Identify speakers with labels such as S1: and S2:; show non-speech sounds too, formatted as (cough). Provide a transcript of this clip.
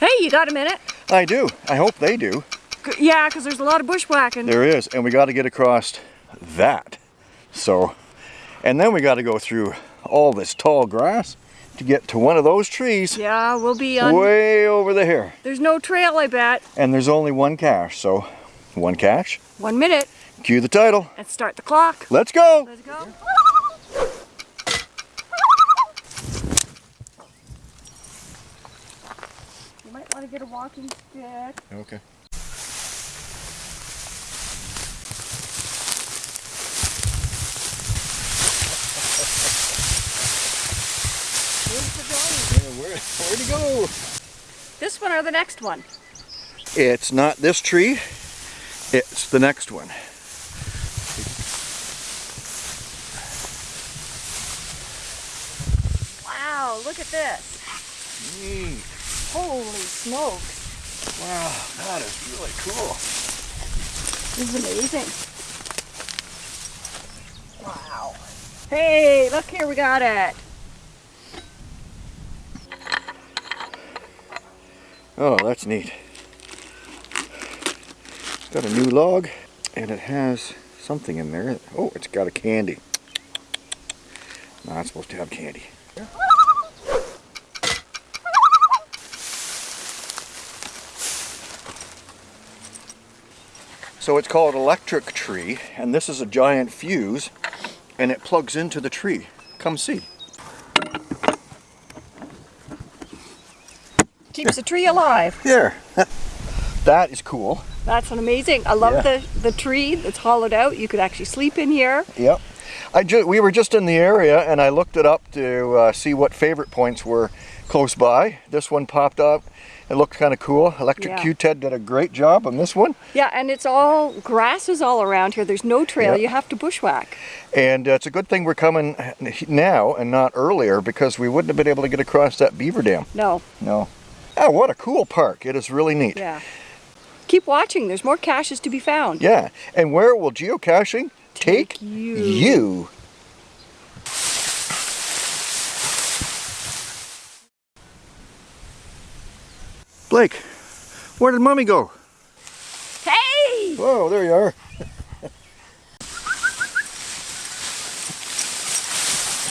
S1: Hey, you got a minute?
S2: I do. I hope they do.
S1: Yeah, because there's a lot of bushwhacking.
S2: There is, and we got to get across that. So, and then we got to go through all this tall grass to get to one of those trees
S1: Yeah, we'll be on.
S2: way over there.
S1: There's no trail, I bet.
S2: And there's only one cache, so one cache.
S1: One minute.
S2: Cue the title.
S1: Let's start the clock.
S2: Let's go.
S1: Let's go. Want to get a walking stick.
S2: Okay.
S1: Where's the going?
S2: Where, where'd he go?
S1: This one or the next one?
S2: It's not this tree. It's the next one.
S1: Wow, look at this.
S2: Neat.
S1: Holy smokes.
S2: Wow, that is really cool.
S1: This is amazing. Wow. Hey, look here, we got it.
S2: Oh, that's neat. It's got a new log and it has something in there. Oh, it's got a candy. Not supposed to have candy. (laughs) So it's called electric tree and this is a giant fuse and it plugs into the tree. Come see.
S1: Keeps the tree alive.
S2: There. (laughs) that is cool.
S1: That's an amazing. I love
S2: Yeah.
S1: the, the tree that's hollowed out. You could actually sleep in here.
S2: Yep. I ju we were just in the area and I looked it up to uh, see what favorite points were close by. This one popped up. It looked kind of cool. Electric
S1: Yeah.
S2: Q-Ted did a great job on this one.
S1: Yeah, and it's all grass is all around here. There's no trail. You have to bushwhack.
S2: And uh, it's a good thing we're coming now and not earlier because we wouldn't have been able to get across that beaver dam.
S1: No.
S2: No. Oh, what a cool park. It is really neat.
S1: Yeah. Keep watching. There's more caches to be found.
S2: Yeah. And where will geocaching take,
S1: Take you.
S2: you? Blake, where did mommy go?
S1: Hey!
S2: Whoa, there you are.